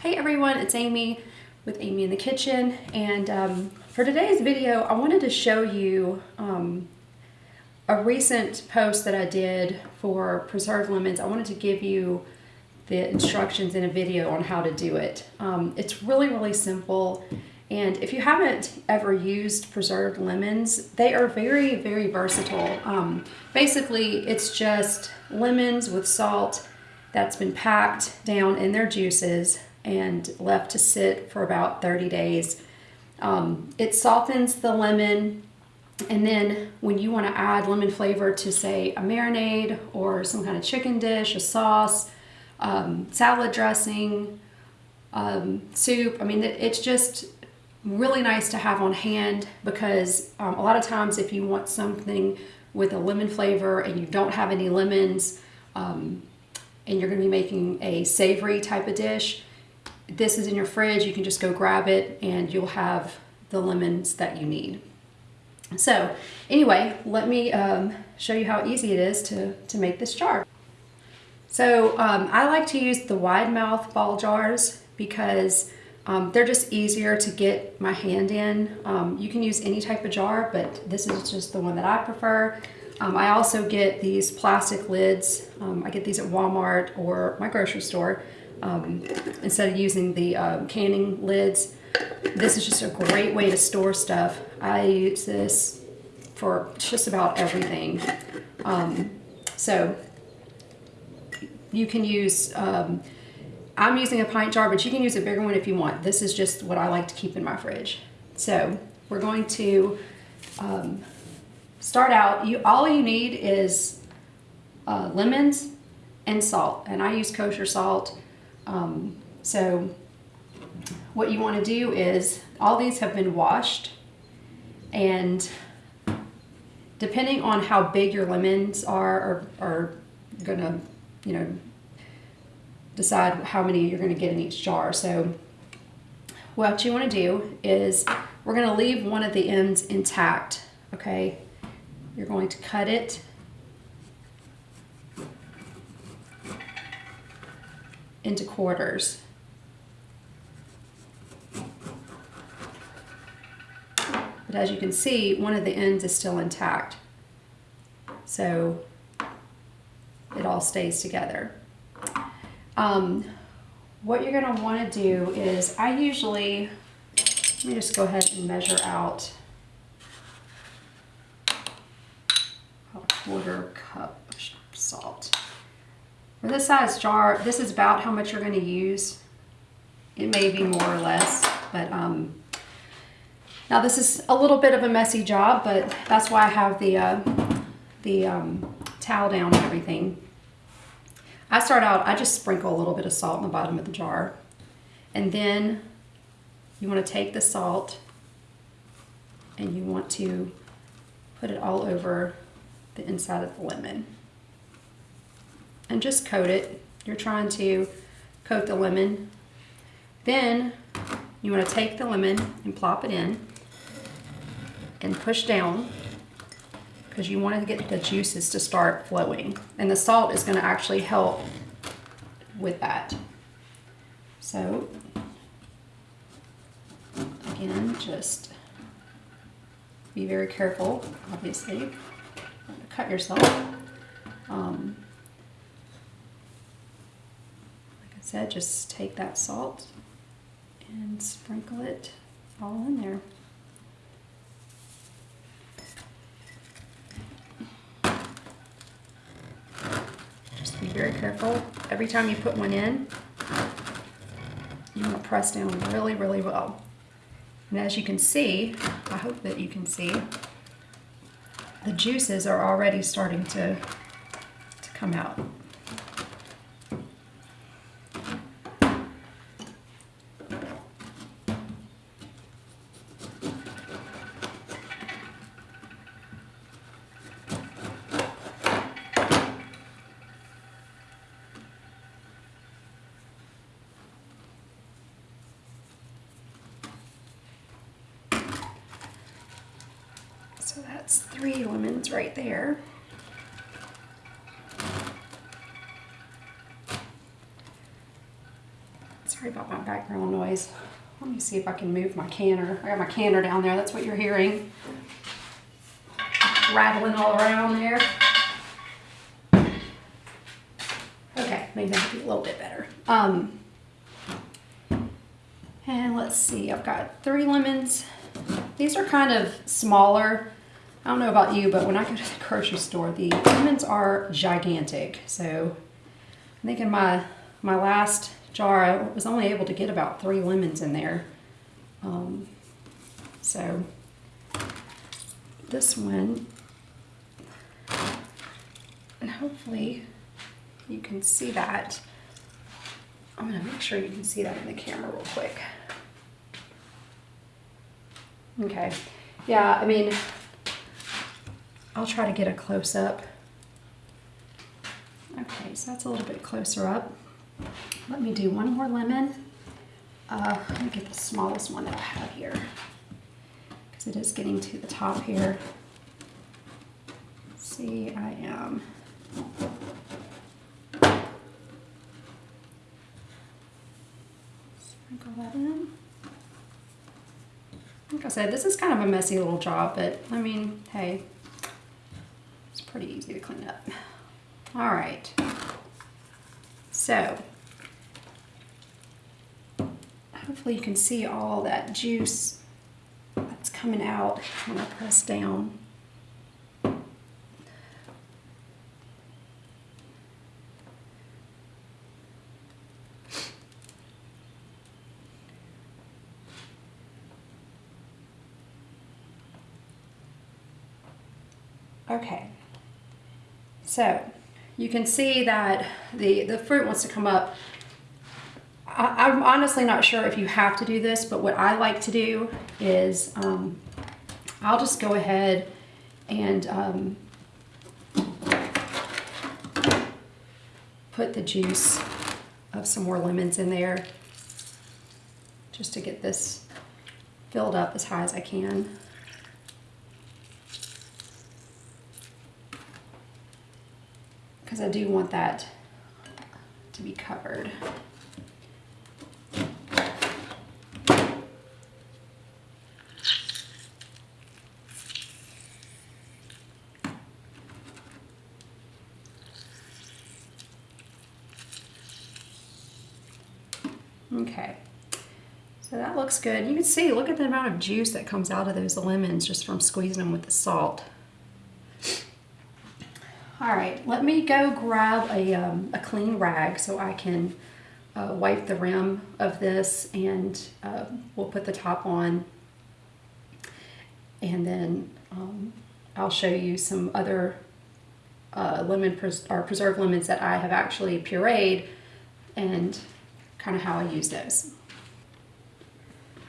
Hey everyone, it's Amy with Amy in the Kitchen and um, for today's video I wanted to show you um, a recent post that I did for preserved lemons. I wanted to give you the instructions in a video on how to do it. Um, it's really really simple and if you haven't ever used preserved lemons they are very very versatile. Um, basically it's just lemons with salt that's been packed down in their juices and left to sit for about 30 days. Um, it softens the lemon and then when you want to add lemon flavor to say a marinade or some kind of chicken dish, a sauce, um, salad dressing, um, soup, I mean it's just really nice to have on hand because um, a lot of times if you want something with a lemon flavor and you don't have any lemons um, and you're going to be making a savory type of dish, this is in your fridge. You can just go grab it and you'll have the lemons that you need. So anyway, let me um, show you how easy it is to, to make this jar. So um, I like to use the wide mouth Ball jars because um, they're just easier to get my hand in. Um, you can use any type of jar, but this is just the one that I prefer. Um, I also get these plastic lids. Um, I get these at Walmart or my grocery store um, instead of using the um, canning lids. This is just a great way to store stuff. I use this for just about everything. Um, so you can use, um, I'm using a pint jar, but you can use a bigger one if you want. This is just what I like to keep in my fridge. So we're going to um, start out, you all you need is uh, lemons and salt. And I use kosher salt. Um, so what you want to do is all these have been washed and depending on how big your lemons are are, are gonna you know decide how many you're to get in each jar. So what you want to do is we're going to leave one of the ends intact okay? You're going to cut it into quarters. But as you can see, one of the ends is still intact. So it all stays together. Um, what you're gonna wanna do is, I usually, let me just go ahead and measure out a quarter cup of salt. For this size jar, this is about how much you're going to use. It may be more or less, but um, now this is a little bit of a messy job, but that's why I have the, uh, the um, towel down and everything. I start out, I just sprinkle a little bit of salt in the bottom of the jar. And then you want to take the salt and you want to put it all over the inside of the lemon and just coat it. You're trying to coat the lemon. Then you want to take the lemon and plop it in and push down because you want to get the juices to start flowing. And the salt is going to actually help with that. So again, just be very careful, obviously. Cut yourself. Um, said, just take that salt and sprinkle it all in there. Just be very careful. Every time you put one in, you want to press down really, really well. And as you can see, I hope that you can see, the juices are already starting to, to come out. So that's three lemons right there. Sorry about my background noise. Let me see if I can move my canner. I got my canner down there. That's what you're hearing. Rattling all around there. Okay, maybe that'll be a little bit better. Um, and let's see, I've got three lemons. These are kind of smaller. I don't know about you, but when I go to the grocery store, the lemons are gigantic. So I think in my, my last jar, I was only able to get about three lemons in there. Um, so this one, and hopefully you can see that. I'm gonna make sure you can see that in the camera real quick. Okay, yeah, I mean, I'll try to get a close up. Okay, so that's a little bit closer up. Let me do one more lemon. Uh, let me get the smallest one that I have here because it is getting to the top here. See, I am. Sprinkle that in. Like I said, this is kind of a messy little job, but I mean, hey, pretty easy to clean up. All right. So, hopefully you can see all that juice that's coming out when I press down. Okay, so you can see that the, the fruit wants to come up. I, am honestly not sure if you have to do this, but what I like to do is um, I'll just go ahead and um, put the juice of some more lemons in there just to get this filled up as high as I can. Because I do want that to be covered. Okay, so that looks good. You can see, look at the amount of juice that comes out of those lemons just from squeezing them with the salt. All right, let me go grab a, um, a clean rag so I can uh, wipe the rim of this and uh, we'll put the top on and then um, I'll show you some other uh, lemon pres or preserved lemons that I have actually pureed and kind of how I use those.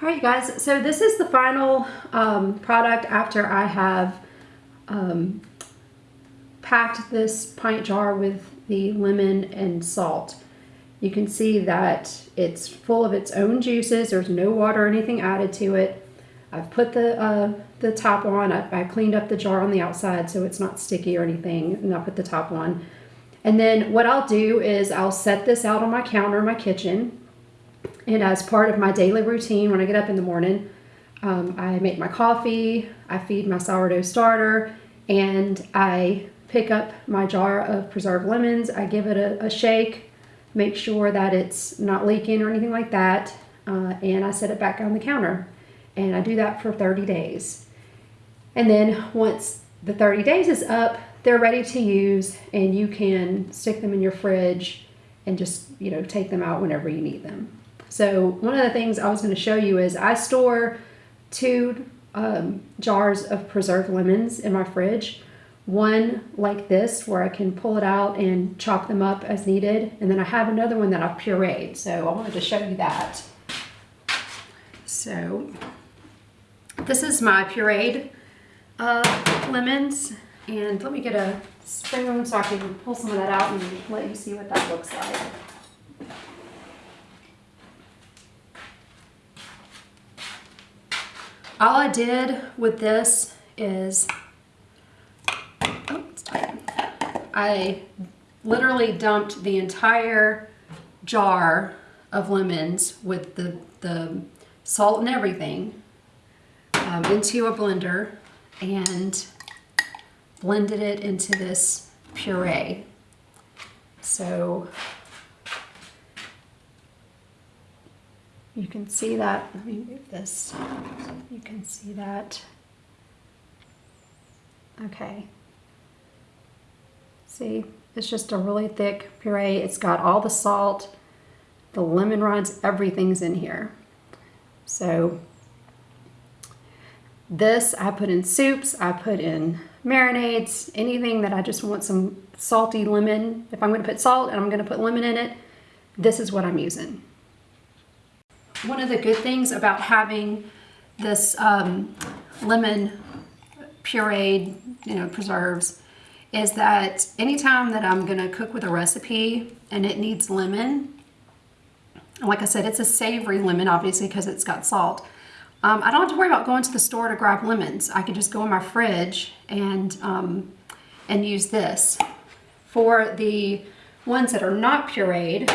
All right, guys, so this is the final um, product after I have um, packed this pint jar with the lemon and salt. You can see that it's full of its own juices. There's no water or anything added to it. I've put the uh, the top on. I, I, cleaned up the jar on the outside so it's not sticky or anything. And I put the top on. And then what I'll do is I'll set this out on my counter in my kitchen. And as part of my daily routine when I get up in the morning, um, I make my coffee, I feed my sourdough starter, and I pick up my jar of preserved lemons. I give it a, a shake, make sure that it's not leaking or anything like that, uh, and I set it back on the counter. And I do that for 30 days. And then once the 30 days is up, they're ready to use and you can stick them in your fridge and just, you know, take them out whenever you need them. So one of the things I was going to show you is I store two um, jars of preserved lemons in my fridge one like this where I can pull it out and chop them up as needed. And then I have another one that I've pureed. So I wanted to show you that. So this is my pureed uh, lemons. And let me get a spoon so I can pull some of that out and let you see what that looks like. All I did with this is I literally dumped the entire jar of lemons with the, the salt and everything um, into a blender and blended it into this puree. So you can see that, let me move this, you can see that. Okay. See, it's just a really thick puree. It's got all the salt, the lemon rinds, everything's in here. So this I put in soups, I put in marinades, anything that I just want some salty lemon. If I'm going to put salt and I'm going to put lemon in it, this is what I'm using. One of the good things about having this um, lemon pureed, you know, preserves, is that anytime that I'm to cook with a recipe and it needs lemon, like I said, it's a savory lemon, obviously, because it's got salt. Um, I don't have to worry about going to the store to grab lemons. I can just go in my fridge and, um, and use this. For the ones that are not pureed,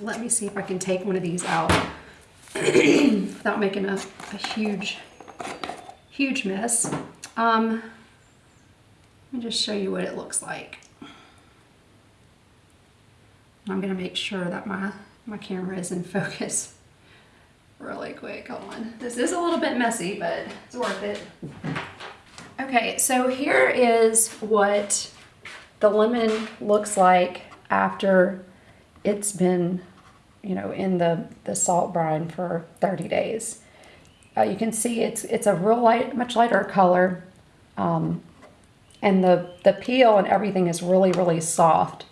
let me see if I can take one of these out without making a, a huge, huge mess. Um, let me just show you what it looks like. I'm gonna make sure that my, my camera is in focus really quick. Hold on. This is a little bit messy, but it's worth it. Okay, so here is what the lemon looks like after it's been, you know, in the, the salt brine for 30 days. Uh, you can see it's it's a real light, much lighter color, um, and the the peel and everything is really really soft.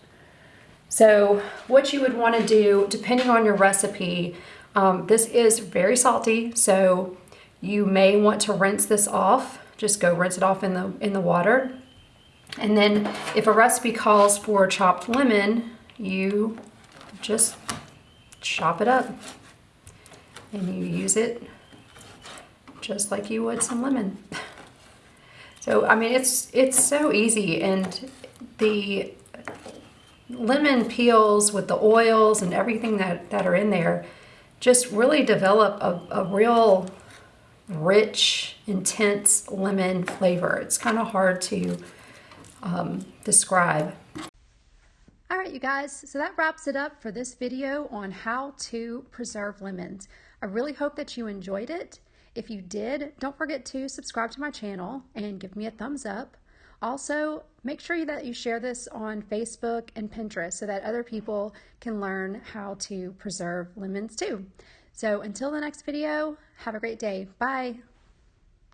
So what you would want to do, depending on your recipe, um, this is very salty, so you may want to rinse this off. Just go rinse it off in the in the water. And then if a recipe calls for chopped lemon, you just chop it up and you use it just like you would some lemon. So, I mean, it's, it's so easy and the lemon peels with the oils and everything that, that are in there just really develop a, a real rich, intense lemon flavor. It's kind of hard to um, describe. All right, you guys, so that wraps it up for this video on how to preserve lemons. I really hope that you enjoyed it. If you did, don't forget to subscribe to my channel and give me a thumbs up. Also, make sure that you share this on Facebook and Pinterest so that other people can learn how to preserve lemons too. So until the next video, have a great day. Bye.